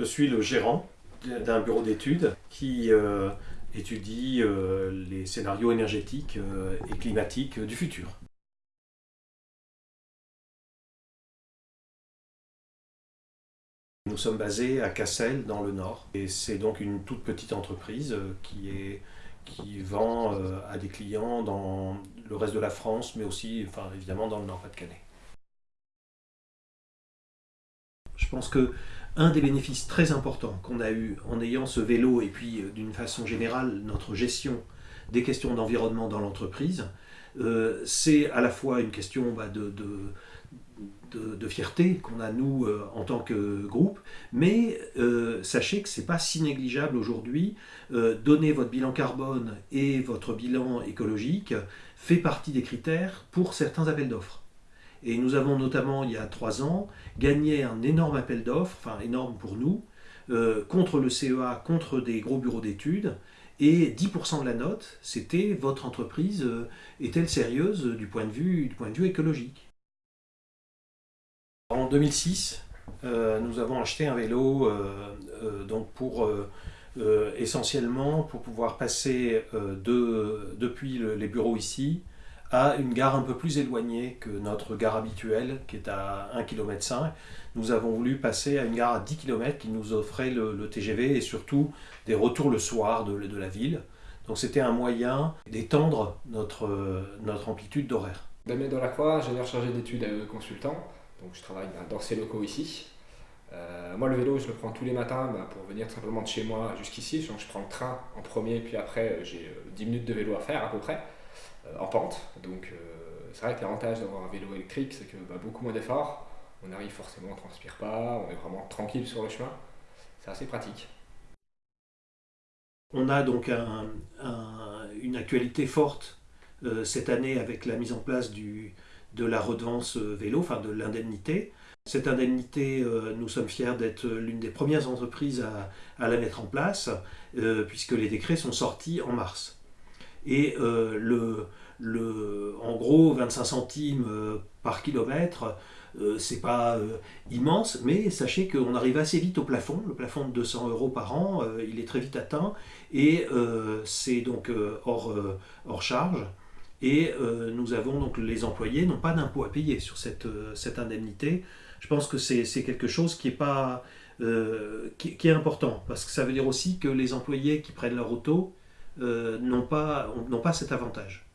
Je suis le gérant d'un bureau d'études qui euh, étudie euh, les scénarios énergétiques euh, et climatiques du futur. Nous sommes basés à Cassel, dans le Nord, et c'est donc une toute petite entreprise qui, qui vend à des clients dans le reste de la France, mais aussi, enfin, évidemment, dans le Nord-Pas-de-Calais. Je pense que un des bénéfices très importants qu'on a eu en ayant ce vélo et puis euh, d'une façon générale notre gestion des questions d'environnement dans l'entreprise, euh, c'est à la fois une question bah, de, fierté qu'on a nous euh, en tant que groupe, mais sachez que ce n'est pas si négligeable aujourd'hui. donner votre bilan carbone et votre bilan écologique fait partie des critères pour certains appels d'offres. Et nous avons notamment, il y a trois ans, gagné un énorme appel d'offres, enfin énorme pour nous, euh, contre le CEA, contre des gros bureaux d'études, et 10% de la note, c'était votre entreprise euh, est-elle sérieuse du point de vue, du point de vue écologique? En 2006, euh, nous avons acheté un vélo donc pour, essentiellement pour pouvoir passer de, depuis les bureaux ici à une gare un peu plus éloignée que notre gare habituelle, qui est à 1,5 km. Nous avons voulu passer à une gare à 10 km qui nous offrait le, TGV et surtout des retours le soir de, la ville. Donc c'était un moyen d'étendre notre, notre amplitude d'horaire. Damien Delacroix, ingénieur chargé d'études consultant. Donc je travaille dans ces locaux ici. Euh, moi le vélo je le prends tous les matins bah, pour venir simplement de chez moi jusqu'ici. Je prends le train en premier puis après j'ai 10 euh, minutes de vélo à faire à peu près. Euh, en pente. Donc euh, c'est vrai que l'avantage d'avoir un vélo électrique, c'est que bah, beaucoup moins d'efforts. On arrive forcément, on ne transpire pas, on est vraiment tranquille sur le chemin. C'est assez pratique. On a donc une actualité forte euh, cette année avec la mise en place de la redevance vélo, enfin de l'indemnité. Cette indemnité, nous sommes fiers d'être l'une des premières entreprises à, la mettre en place, puisque les décrets sont sortis en mars. Et le, le, en gros, 25 centimes euh, par kilomètre, euh, c'est pas euh, immense, mais sachez qu'on arrive assez vite au plafond. Le plafond de 200 euros par an, il est très vite atteint et c'est donc hors, hors charge. Et nous avons donc les employés n'ont pas d'impôt à payer sur cette, cette indemnité. Je pense que c'est quelque chose qui est, pas, qui, est important parce que ça veut dire aussi que les employés qui prennent leur auto n'ont pas, pas cet avantage.